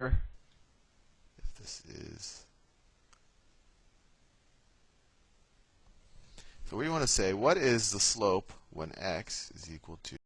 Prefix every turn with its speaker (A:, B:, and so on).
A: if this is so we want to say what is the slope when x is equal to